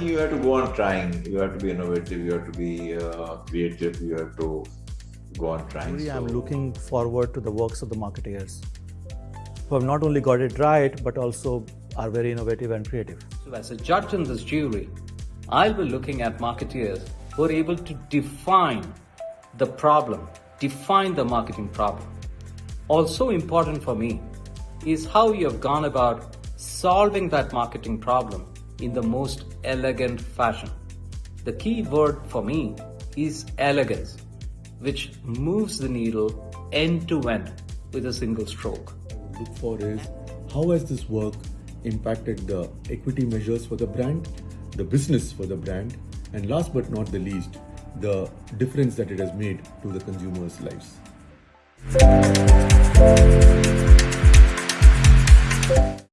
you have to go on trying. You have to be innovative. You have to be uh, creative. You have to go on trying. Really, I'm looking forward to the works of the marketeers who have not only got it right but also are very innovative and creative. So, as a judge in this jury, I'll be looking at marketeers who are able to define the problem, define the marketing problem. Also, important for me is how you have gone about solving that marketing problem in the most elegant fashion. The key word for me is elegance, which moves the needle end to end with a single stroke. look for is how has this work impacted the equity measures for the brand, the business for the brand, and last but not the least, the difference that it has made to the consumers' lives.